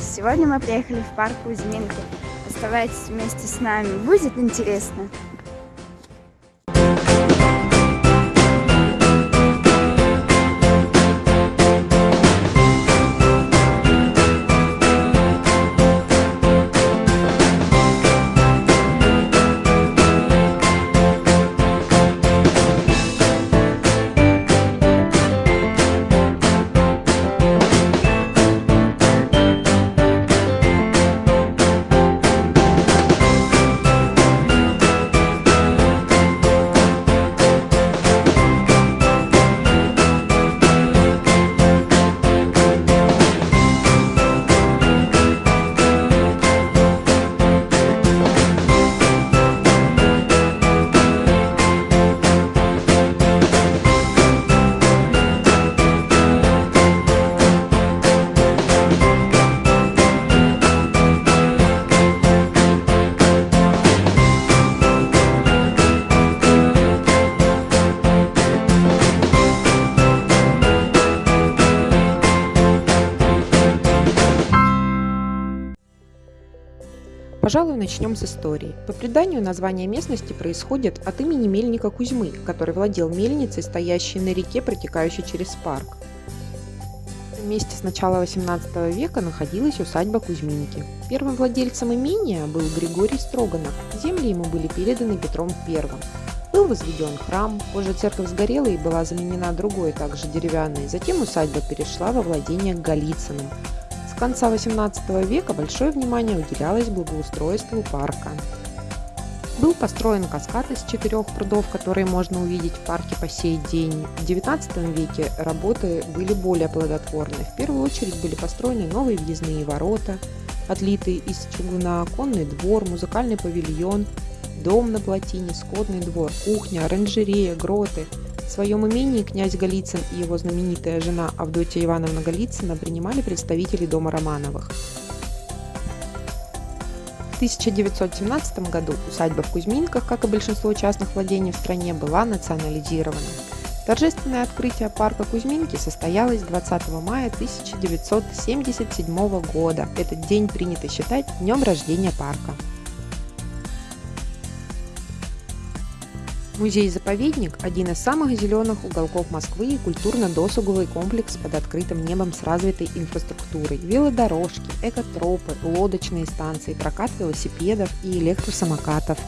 Сегодня мы приехали в парк Кузьминки. Оставайтесь вместе с нами, будет интересно! Пожалуй, начнем с истории. По преданию, название местности происходит от имени мельника Кузьмы, который владел мельницей, стоящей на реке, протекающей через парк. В месте с начала 18 века находилась усадьба Кузьминки. Первым владельцем имения был Григорий Строганов. Земли ему были переданы Петром I. Был возведен храм, позже церковь сгорела и была заменена другой, также деревянной. Затем усадьба перешла во владение Голицыным – конца XVIII века большое внимание уделялось благоустройству парка. Был построен каскад из четырех прудов, которые можно увидеть в парке по сей день. В XIX веке работы были более плодотворны. В первую очередь были построены новые въездные ворота, отлитые из чугуна, конный двор, музыкальный павильон, дом на плотине, скотный двор, кухня, оранжерея, гроты – в своем имении князь Голицын и его знаменитая жена Авдотья Ивановна Голицына принимали представителей дома Романовых. В 1917 году усадьба в Кузьминках, как и большинство частных владений в стране, была национализирована. Торжественное открытие парка Кузьминки состоялось 20 мая 1977 года. Этот день принято считать днем рождения парка. Музей-заповедник – один из самых зеленых уголков Москвы и культурно-досуговый комплекс под открытым небом с развитой инфраструктурой. Велодорожки, экотропы, лодочные станции, прокат велосипедов и электросамокатов.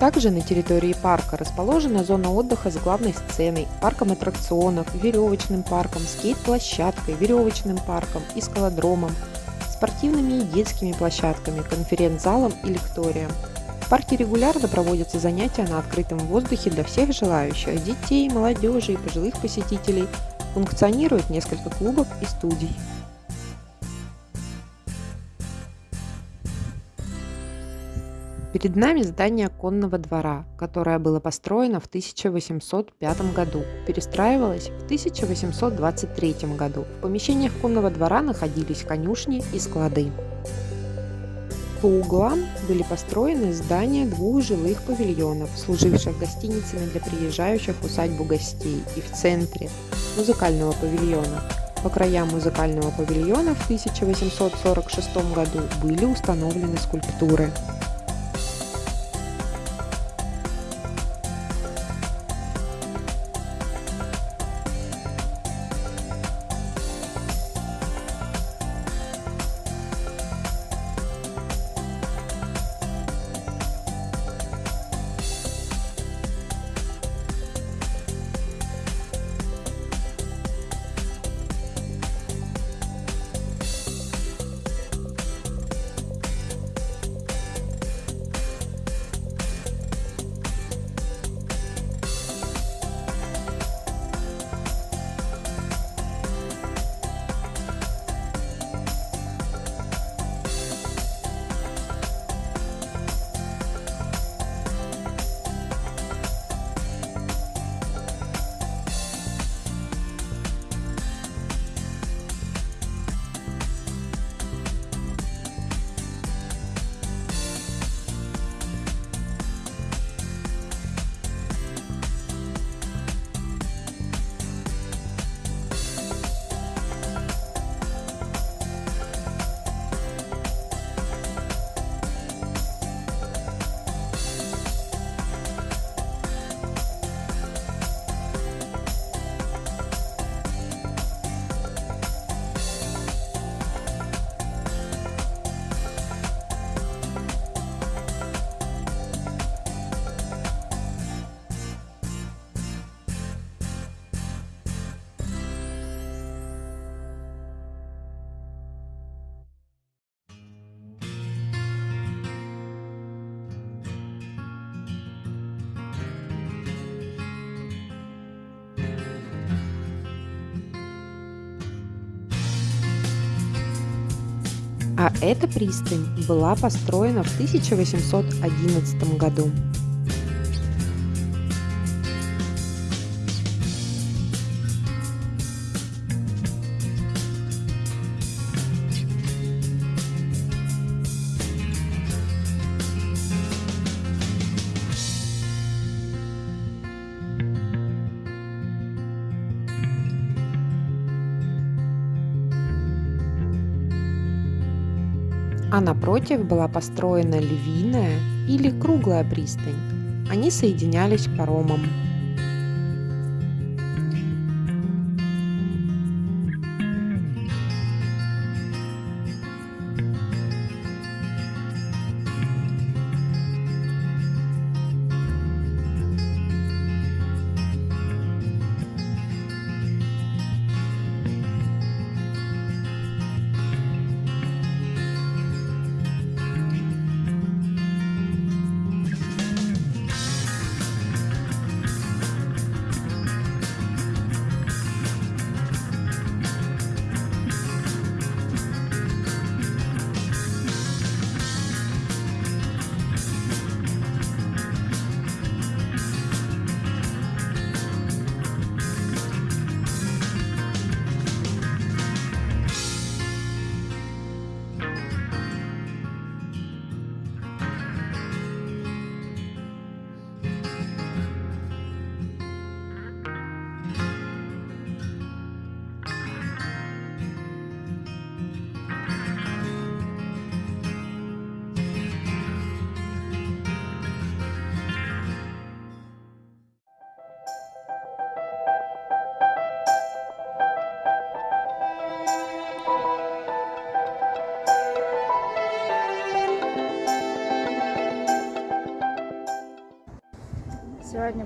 Также на территории парка расположена зона отдыха с главной сценой, парком аттракционов, веревочным парком, скейт-площадкой, веревочным парком и скалодромом, спортивными и детскими площадками, конференц-залом и лекторием парке регулярно проводятся занятия на открытом воздухе для всех желающих – детей, молодежи и пожилых посетителей. Функционирует несколько клубов и студий. Перед нами здание конного двора, которое было построено в 1805 году, перестраивалось в 1823 году. В помещениях конного двора находились конюшни и склады. По углам были построены здания двух жилых павильонов, служивших гостиницами для приезжающих в усадьбу гостей, и в центре музыкального павильона. По краям музыкального павильона в 1846 году были установлены скульптуры. А эта пристань была построена в 1811 году. А напротив была построена львиная или круглая пристань. Они соединялись паромом.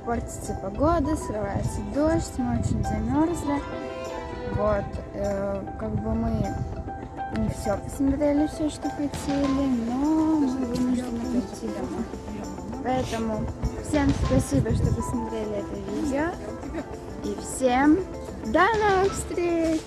Портится погода, срывается дождь, мы очень замерзли. Вот, э, как бы мы не все посмотрели, все, что хотели, но мы вынуждены пойти домой. Поэтому всем спасибо, что посмотрели это видео. И всем до новых встреч!